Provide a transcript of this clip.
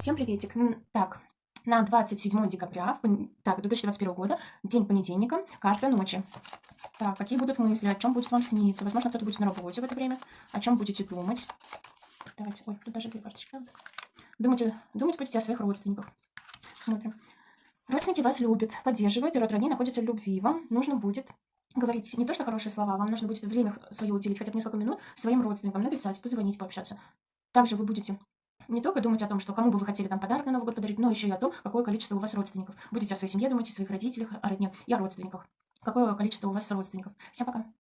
Всем приветик. Так, на 27 декабря, так, 2021 года, день понедельника, карта ночи. Так, какие будут мысли, о чем будет вам сниться? Возможно, кто-то будет на работе в это время. О чем будете думать? Давайте, ой, тут даже две карточки. Думайте, думать будете о своих родственниках. Смотрим. Родственники вас любят, поддерживают, и род родней находится в любви. Вам нужно будет говорить не то, что хорошие слова, вам нужно будет время свое уделить, хотя бы несколько минут своим родственникам, написать, позвонить, пообщаться. Также вы будете не только думать о том, что кому бы вы хотели там подарок на Новый год подарить, но еще и о том, какое количество у вас родственников. Будете о своей семье думать, о своих родителях, о родне и о родственниках. Какое количество у вас родственников. Всем пока.